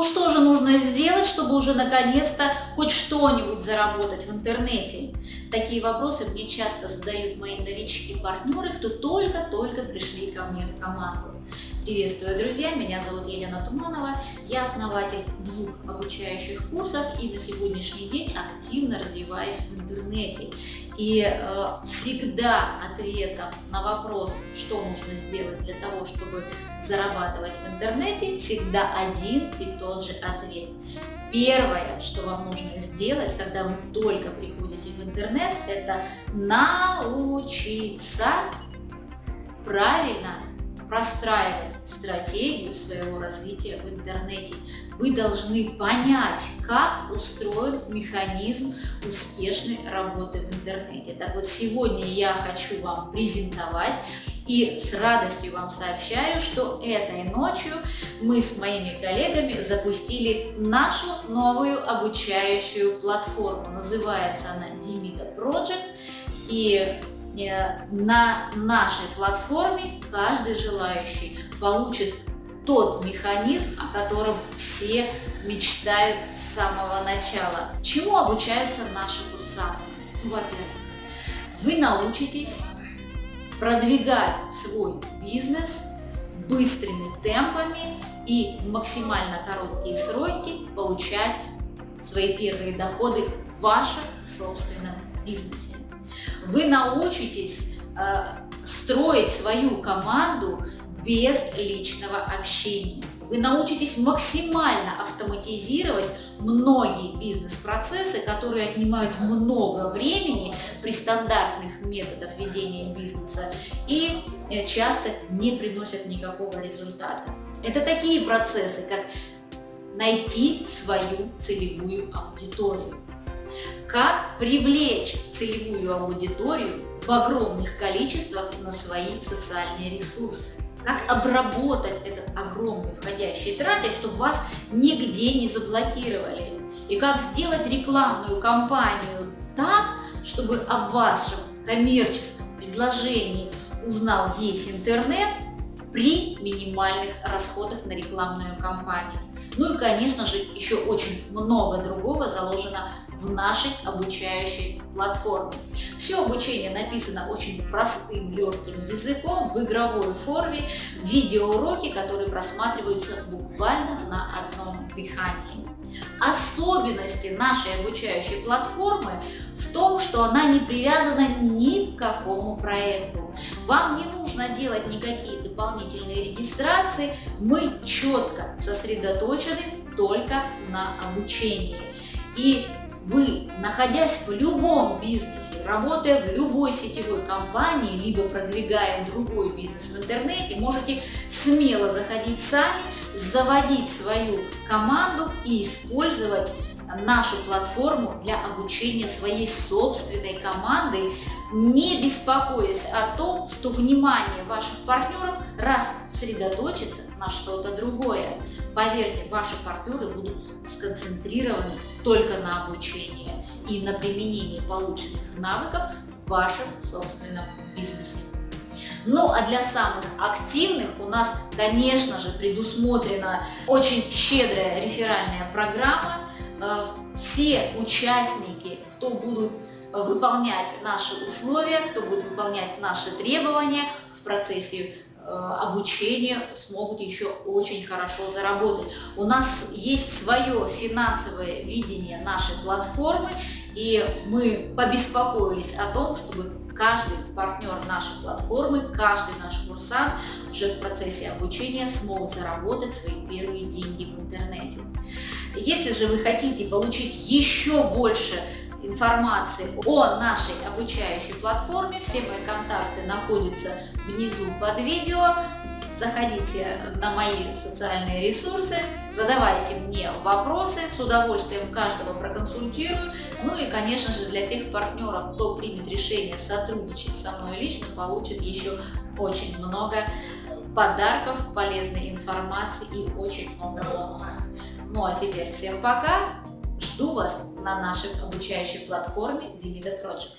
Ну что же нужно сделать, чтобы уже наконец-то хоть что-нибудь заработать в интернете? Такие вопросы мне часто задают мои новички-партнеры, кто только-только пришли ко мне в команду. Приветствую, друзья! Меня зовут Елена Туманова. Я основатель двух обучающих курсов и на сегодняшний день активно развиваюсь в интернете. И э, всегда ответом на вопрос, что нужно сделать для того, чтобы зарабатывать в интернете, всегда один и тот же ответ. Первое, что вам нужно сделать, когда вы только приходите в интернет, это научиться правильно простраивать стратегию своего развития в интернете. Вы должны понять, как устроен механизм успешной работы в интернете. Так вот, сегодня я хочу вам презентовать и с радостью вам сообщаю, что этой ночью мы с моими коллегами запустили нашу новую обучающую платформу. Называется она Dimida Project. И на нашей платформе каждый желающий получит тот механизм, о котором все мечтают с самого начала. Чему обучаются наши курсанты? Ну, во-первых, вы научитесь продвигать свой бизнес быстрыми темпами и максимально короткие сроки получать свои первые доходы в вашем собственном бизнесе вы научитесь э, строить свою команду без личного общения. Вы научитесь максимально автоматизировать многие бизнес-процессы, которые отнимают много времени при стандартных методах ведения бизнеса и э, часто не приносят никакого результата. Это такие процессы, как найти свою целевую аудиторию, как привлечь целевую аудиторию в огромных количествах на свои социальные ресурсы. Как обработать этот огромный входящий трафик, чтобы вас нигде не заблокировали. И как сделать рекламную кампанию так, чтобы о вашем коммерческом предложении узнал весь интернет при минимальных расходах на рекламную кампанию. Ну и, конечно же, еще очень много другого заложено в нашей обучающей платформе. Все обучение написано очень простым, легким языком, в игровой форме, видеоуроки, которые просматриваются буквально на одном дыхании. Особенности нашей обучающей платформы в том, что она не привязана ни к какому проекту. Вам не нужно делать никакие дополнительные регистрации, мы четко сосредоточены только на обучении. И вы, находясь в любом бизнесе, работая в любой сетевой компании, либо продвигая другой бизнес в интернете, можете смело заходить сами, заводить свою команду и использовать нашу платформу для обучения своей собственной команды, не беспокоясь о том, что внимание ваших партнеров раз сосредоточится на что-то другое. Поверьте, ваши партнеры будут сконцентрированы только на обучении и на применении полученных навыков в вашем собственном бизнесе. Ну а для самых активных у нас, конечно же, предусмотрена очень щедрая реферальная программа. Э, все участники, кто будут выполнять наши условия, кто будет выполнять наши требования в процессе Э, обучения смогут еще очень хорошо заработать. У нас есть свое финансовое видение нашей платформы, и мы побеспокоились о том, чтобы каждый партнер нашей платформы, каждый наш курсант уже в процессе обучения смог заработать свои первые деньги в интернете. Если же вы хотите получить еще больше информации о нашей обучающей платформе. Все мои контакты находятся внизу под видео. Заходите на мои социальные ресурсы, задавайте мне вопросы, с удовольствием каждого проконсультирую. Ну и, конечно же, для тех партнеров, кто примет решение сотрудничать со мной лично, получит еще очень много подарков, полезной информации и очень много бонусов. Ну а теперь всем пока! Жду вас на нашей обучающей платформе Dimida Project.